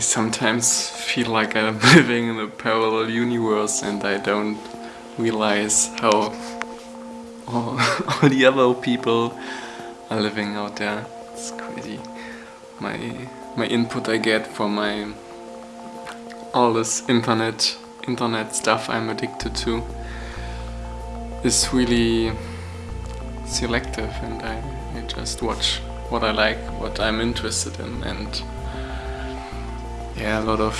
Sometimes feel like I'm living in a parallel universe and I don't realize how all, all the other people are living out there. It's crazy. My my input I get from my all this internet internet stuff I'm addicted to is really selective and I, I just watch what I like, what I'm interested in and yeah, a lot of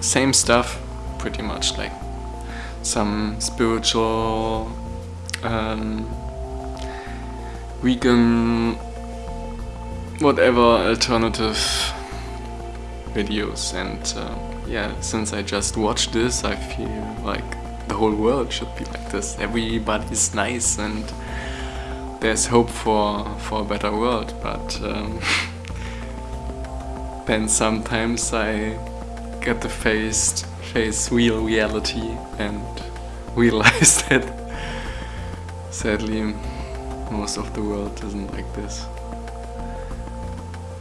same stuff pretty much like some spiritual um, vegan whatever alternative videos. And uh, yeah since I just watched this I feel like the whole world should be like this. Everybody's nice and there's hope for for a better world. But um, then sometimes I get to face face real reality and realize that sadly most of the world isn't like this.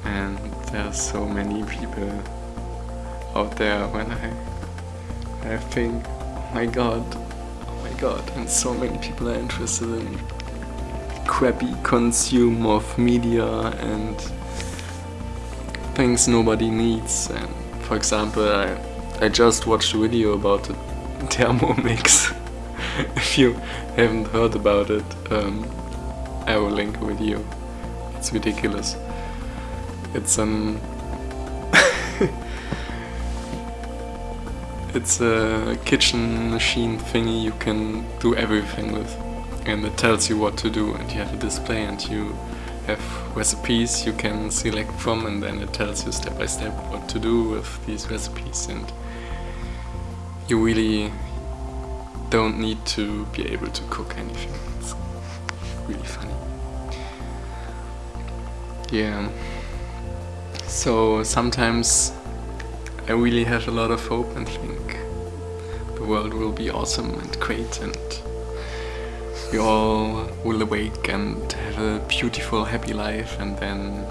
And there are so many people out there when I I think oh my god oh my god and so many people are interested in crappy consume of media and things nobody needs and for example I, I just watched a video about the Thermomix if you haven't heard about it um, I will link a video it's ridiculous. It's an it's a kitchen machine thingy you can do everything with and it tells you what to do and you have a display and you have recipes you can select from and then it tells you step by step what to do with these recipes and you really don't need to be able to cook anything. It's really funny. Yeah. So sometimes I really have a lot of hope and think the world will be awesome and great and we all will awake and have a beautiful happy life and then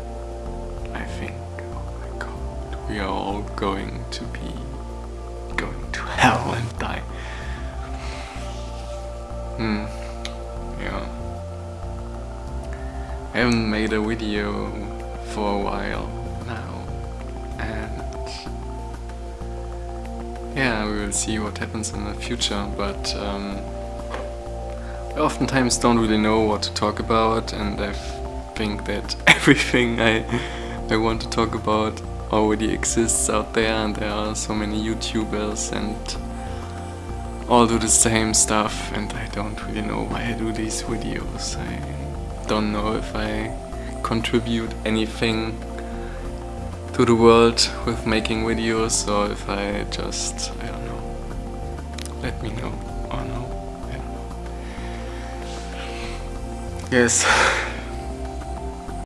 I think, oh my god, we are all going to be going to hell and die. Hmm, yeah. I haven't made a video for a while now and Yeah, we will see what happens in the future, but um, I oftentimes don't really know what to talk about and I think that everything I, I want to talk about already exists out there and there are so many YouTubers and all do the same stuff and I don't really know why I do these videos. I don't know if I contribute anything to the world with making videos or if I just, I don't know, let me know. Or no, Yes,